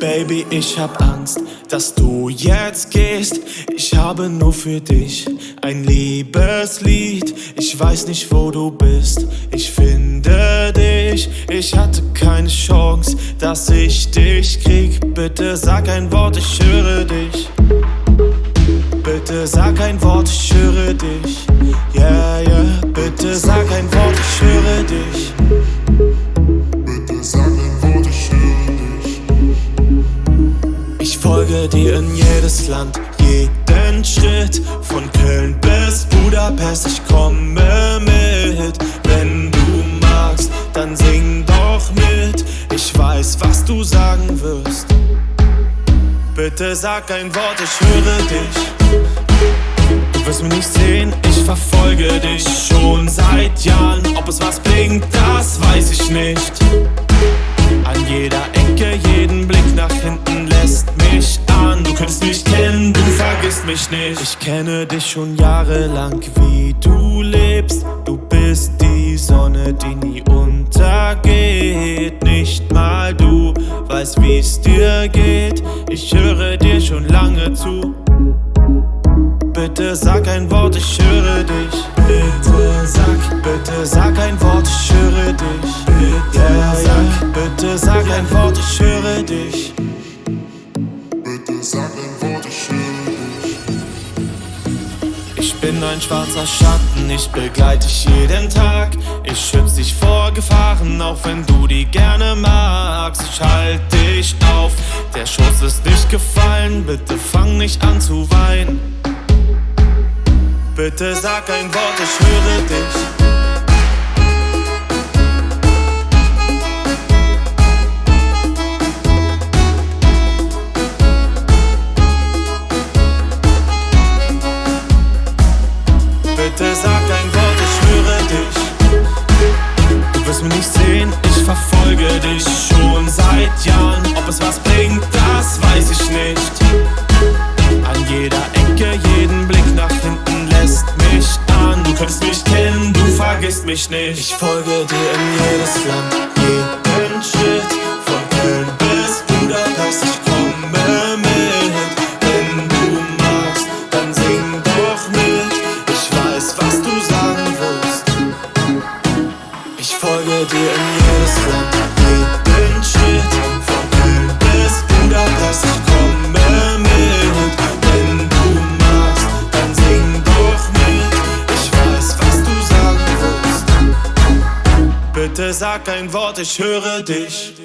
Baby, ich hab Angst, dass du jetzt gehst. Ich habe nur für dich ein Liebeslied. Ich weiß nicht, wo du bist. Ich finde dich. Ich hatte keine Chance, dass ich dich krieg. Bitte sag ein Wort, ich höre dich. Bitte sag ein Wort, ich höre dich. folge dir in jedes Land, jeden Schritt Von Köln bis Budapest, ich komme mit. Wenn du magst, dann sing doch mit. Ich weiß, was du sagen wirst. Bitte sag ein Wort, ich höre dich wirst mich nicht sehen, ich verfolge dich schon seit Jahren. Ob es was bringt, das weiß ich nicht. An jeder Ecke, jeden Blick nach hinten lässt mich an. Du könntest mich kennen, du vergisst mich nicht. Ich kenne dich schon jahrelang, wie du lebst. Du bist die Sonne, die nie untergeht. Nicht mal du weißt, wie's dir geht. Ich höre dir schon lange zu Bitte sag ein Wort, ich höre dich Bitte sag, bitte sag ein Wort, ich höre dich Bitte yeah, sag, bitte sag ein Wort, ich höre dich sag ein Wort, ich höre dich. Ich bin ein schwarzer Schatten, ich begleite dich jeden Tag. Ich schütze dich vor Gefahren, auch wenn du die gerne magst. Ich halte dich auf, der Schuss ist nicht gefallen. Bitte fang nicht an zu weinen. Bitte sag ein Wort, ich höre dich. Bitte sag ein Wort, ich höre dich Du wirst mich nicht sehen, ich verfolge dich schon mich nicht. Ich folge dir in jedes Land, jeden Schritt sag ein Wort, ich höre dich.